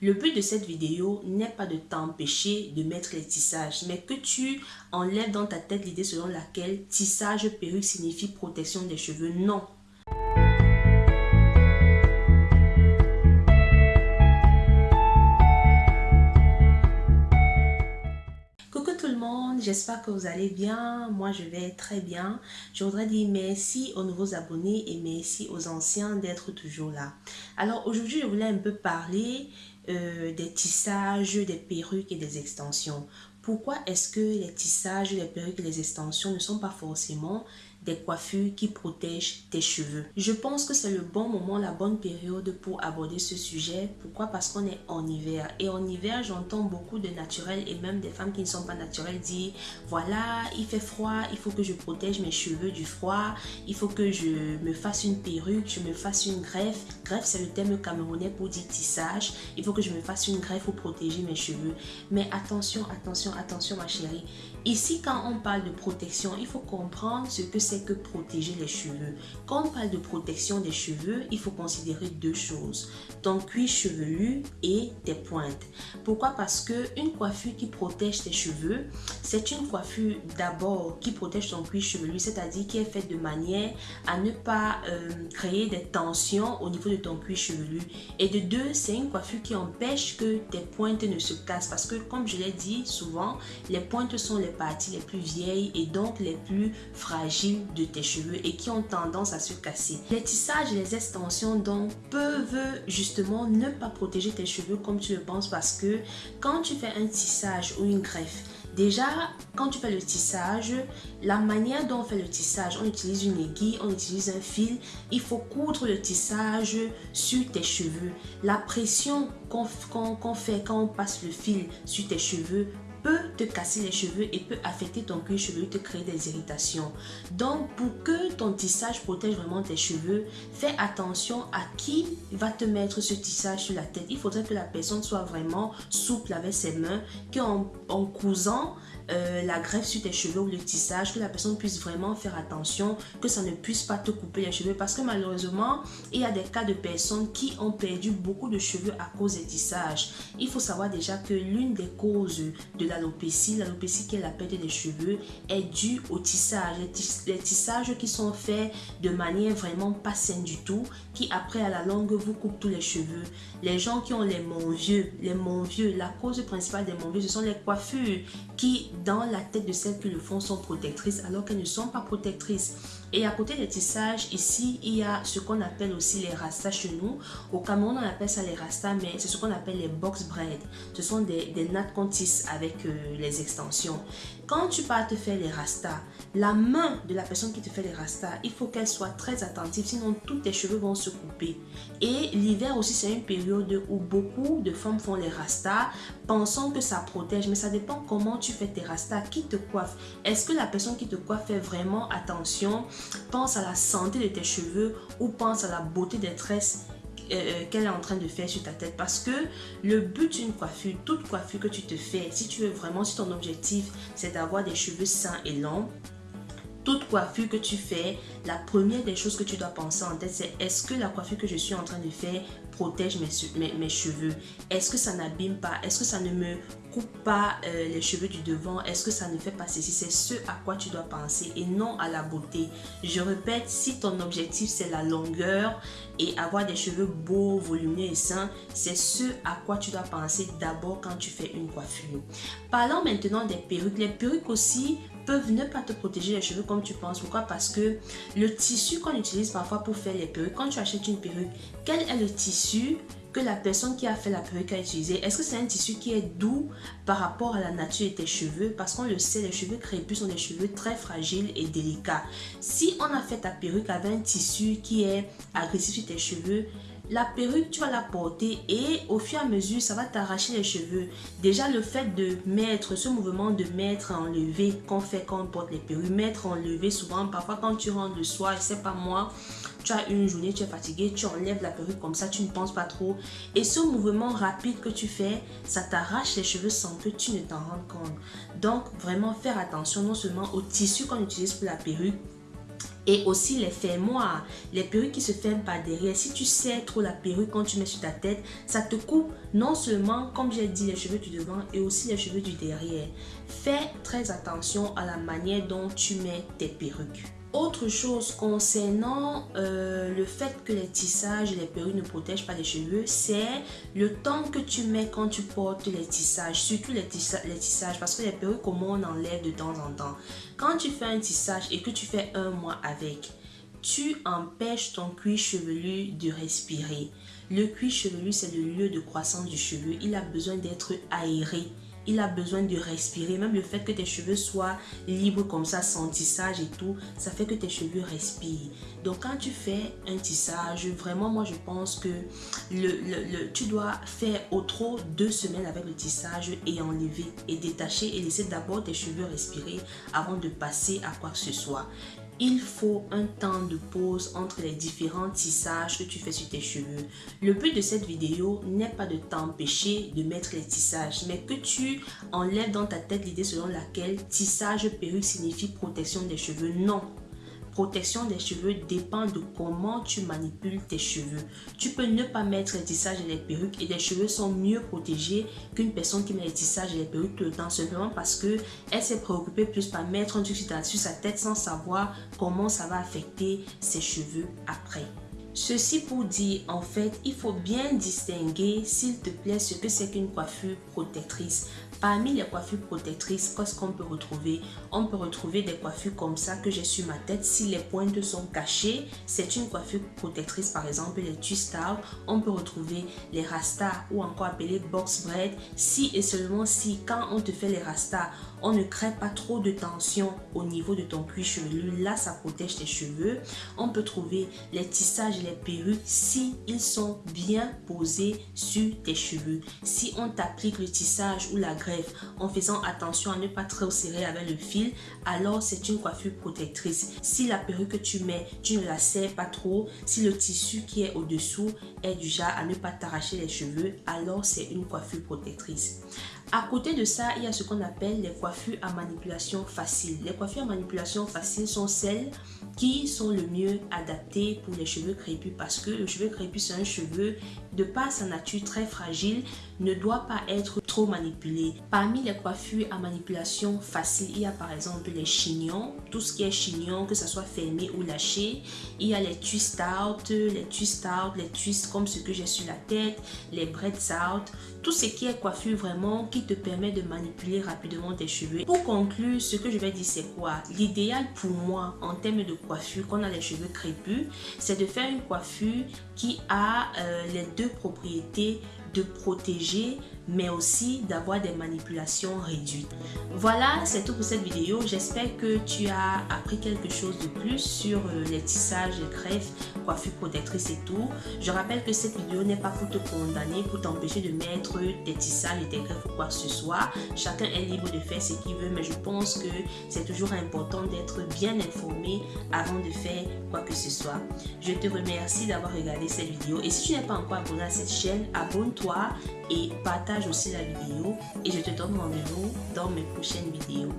Le but de cette vidéo n'est pas de t'empêcher de mettre les tissages, mais que tu enlèves dans ta tête l'idée selon laquelle tissage perruque signifie protection des cheveux. Non, j'espère que vous allez bien. Moi, je vais très bien. Je voudrais dire merci aux nouveaux abonnés et merci aux anciens d'être toujours là. Alors, aujourd'hui, je voulais un peu parler euh, des tissages, des perruques et des extensions. Pourquoi est-ce que les tissages, les perruques et les extensions ne sont pas forcément des coiffures qui protègent tes cheveux. Je pense que c'est le bon moment, la bonne période pour aborder ce sujet. Pourquoi? Parce qu'on est en hiver. Et en hiver, j'entends beaucoup de naturels et même des femmes qui ne sont pas naturelles dire voilà, il fait froid, il faut que je protège mes cheveux du froid, il faut que je me fasse une perruque, je me fasse une greffe. Greffe, c'est le terme camerounais pour dire tissage. Il faut que je me fasse une greffe pour protéger mes cheveux. Mais attention, attention, attention ma chérie. Ici, quand on parle de protection, il faut comprendre ce que c'est que protéger les cheveux. Quand on parle de protection des cheveux, il faut considérer deux choses. Ton cuir chevelu et tes pointes. Pourquoi? Parce que une coiffure qui protège tes cheveux, c'est une coiffure d'abord qui protège ton cuir chevelu, c'est-à-dire qui est faite de manière à ne pas euh, créer des tensions au niveau de ton cuir chevelu. Et de deux, c'est une coiffure qui empêche que tes pointes ne se cassent. Parce que comme je l'ai dit souvent, les pointes sont les les plus vieilles et donc les plus fragiles de tes cheveux et qui ont tendance à se casser. Les tissages et les extensions donc peuvent justement ne pas protéger tes cheveux comme tu le penses parce que quand tu fais un tissage ou une greffe, Déjà, quand tu fais le tissage, la manière dont on fait le tissage, on utilise une aiguille, on utilise un fil. Il faut coudre le tissage sur tes cheveux. La pression qu'on fait quand on passe le fil sur tes cheveux peut te casser les cheveux et peut affecter ton cuir chevelu, te créer des irritations. Donc, pour que ton tissage protège vraiment tes cheveux, fais attention à qui va te mettre ce tissage sur la tête. Il faudrait que la personne soit vraiment souple avec ses mains, qu'en en cousant, euh, la greffe sur tes cheveux ou le tissage, que la personne puisse vraiment faire attention, que ça ne puisse pas te couper les cheveux. Parce que malheureusement, il y a des cas de personnes qui ont perdu beaucoup de cheveux à cause des tissages. Il faut savoir déjà que l'une des causes de l'alopécie, l'alopécie qui est la perte des cheveux, est due au tissage. Les, tissages qui sont faits de manière vraiment pas saine du tout, qui après à la longue vous coupent tous les cheveux. Les gens qui ont les vieux, les vieux, la cause principale des vieux, ce sont les coiffures qui dans la tête de celles qui le font sont protectrices alors qu'elles ne sont pas protectrices. Et à côté des tissages, ici, il y a ce qu'on appelle aussi les rastas chez nous. Au Cameroun, on appelle ça les rastas, mais c'est ce qu'on appelle les box braid. Ce sont des, des nattes qu'on tisse avec euh, les extensions. Quand tu pars te faire les rastas, la main de la personne qui te fait les rastas, il faut qu'elle soit très attentive, sinon tous tes cheveux vont se couper. Et l'hiver aussi, c'est une période où beaucoup de femmes font les rastas, pensant que ça protège, mais ça dépend comment tu fais tes rastas, qui te coiffe? Est-ce que la personne qui te coiffe fait vraiment attention? Pense à la santé de tes cheveux ou pense à la beauté des tresses? Euh, qu'elle est en train de faire sur ta tête. Parce que le but d'une coiffure, toute coiffure que tu te fais, si tu veux vraiment, si ton objectif c'est d'avoir des cheveux sains et longs, toute coiffure que tu fais, la première des choses que tu dois penser en tête, c'est est-ce que la coiffure que je suis en train de faire protège mes, cheveux Est-ce que ça n'abîme pas? Est-ce que ça ne me coupe pas euh, les cheveux du devant? Est-ce que ça ne fait pas ceci? C'est ce à quoi tu dois penser et non à la beauté. Je répète, si ton objectif c'est la longueur et avoir des cheveux beaux, volumineux et sains, c'est ce à quoi tu dois penser d'abord quand tu fais une coiffure. Parlons maintenant des perruques. Les perruques aussi peuvent ne pas te protéger les cheveux comme tu penses. Pourquoi? Parce que le tissu qu'on utilise parfois pour faire les perruques, quand tu achètes une perruque, quel est le tissu que la personne qui a fait la perruque a utilisé? Est-ce que c'est un tissu qui est doux par rapport à la nature de tes cheveux? Parce qu'on le sait, les cheveux crépus sont des cheveux très fragiles et délicats. Si on a fait ta perruque avec un tissu qui est agressif sur tes cheveux, la perruque, tu vas la porter et au fur et à mesure, ça va t'arracher les cheveux. Déjà, le fait de mettre, ce mouvement de mettre, enlever, qu'on fait quand on porte les perruques, mettre, enlever, souvent, parfois quand tu rentres le soir, je sais pas moi, tu as une journée, tu es fatigué, tu enlèves la perruque comme ça, tu ne penses pas trop. Et ce mouvement rapide que tu fais, ça t'arrache les cheveux sans que tu ne t'en rendes compte. Donc, vraiment faire attention non seulement au tissu qu'on utilise pour la perruque, et aussi les fermoirs, les perruques qui se ferment par derrière. Si tu serres trop la perruque quand tu mets sur ta tête, ça te coupe non seulement, comme j'ai dit, les cheveux du devant et aussi les cheveux du derrière. Fais très attention à la manière dont tu mets tes perruques. Autre chose concernant euh, le fait que les tissages et les perruques ne protègent pas les cheveux, c'est le temps que tu mets quand tu portes les tissages, surtout les, tissages, parce que les perruques, comment on enlève de temps en temps. Quand tu fais un tissage et que tu fais un mois avec, tu empêches ton cuir chevelu de respirer. Le cuir chevelu, c'est le lieu de croissance du cheveu. Il a besoin d'être aéré il a besoin de respirer. Même le fait que tes cheveux soient libres comme ça, sans tissage et tout, ça fait que tes cheveux respirent. Donc quand tu fais un tissage, vraiment moi je pense que le, tu dois faire au trop deux semaines avec le tissage et enlever et détacher et laisser d'abord tes cheveux respirer avant de passer à quoi que ce soit il faut un temps de pause entre les différents tissages que tu fais sur tes cheveux. Le but de cette vidéo n'est pas de t'empêcher de mettre les tissages, mais que tu enlèves dans ta tête l'idée selon laquelle tissage perruque signifie protection des cheveux. Non, protection des cheveux dépend de comment tu manipules tes cheveux. Tu peux ne pas mettre les tissages et les perruques et les cheveux sont mieux protégés qu'une personne qui met les tissages et les perruques tout le temps simplement parce que elle s'est préoccupée plus par mettre un truc sur sa tête sans savoir comment ça va affecter ses cheveux après. Ceci pour dire, en fait, il faut bien distinguer, s'il te plaît, ce que c'est qu'une coiffure protectrice. Parmi les coiffures protectrices, qu'est-ce qu'on peut retrouver? On peut retrouver des coiffures comme ça que j'ai sur ma tête. Si les pointes sont cachées, c'est une coiffure protectrice. Par exemple, les twist out. On peut retrouver les rastas ou encore appelés box braid. Si et seulement si, quand on te fait les rastas, on ne crée pas trop de tension au niveau de ton cuir chevelu. Là, ça protège tes cheveux. On peut trouver les tissages et les perruques si ils sont bien posés sur tes cheveux. Si on t'applique le tissage ou la greffe en faisant attention à ne pas trop serrer avec le fil, alors c'est une coiffure protectrice. Si la perruque que tu mets, tu ne la serres pas trop, si le tissu qui est au-dessous est genre à ne pas t'arracher les cheveux, alors c'est une coiffure protectrice. À côté de ça, il y a ce qu'on appelle les coiffures à manipulation facile. Les coiffures à manipulation facile sont celles qui sont le mieux adaptées pour les cheveux crépus parce que le cheveu crépus, c'est un cheveu de par sa nature très fragile, ne doit pas être trop manipulé. Parmi les coiffures à manipulation facile, il y a par exemple les chignons, tout ce qui est chignon, que ce soit fermé ou lâché. Il y a les twist out, les twist out, les twists comme ce que j'ai sur la tête, les braids out, tout ce qui est coiffure vraiment qui te permet de manipuler rapidement tes cheveux. Pour conclure, ce que je vais dire c'est quoi? L'idéal pour moi en termes de coiffure, quand on a les cheveux crépus, c'est de faire une coiffure qui a euh, les deux propriétés de protéger mais aussi d'avoir des manipulations réduites. Voilà, c'est tout pour cette vidéo. J'espère que tu as appris quelque chose de plus sur euh, les tissages, les greffes, coiffure protectrice et tout. Je rappelle que cette vidéo n'est pas pour te condamner, pour t'empêcher de mettre des tissages et des greffes ou quoi que ce soit. Chacun est libre de faire ce qu'il veut, mais je pense que c'est toujours important d'être bien informé avant de faire quoi que ce soit. Je te remercie d'avoir regardé cette vidéo et si tu n'es pas encore abonné à cette chaîne, abonne-toi et partage aussi la vidéo et je te donne rendez-vous dans mes prochaines vidéos.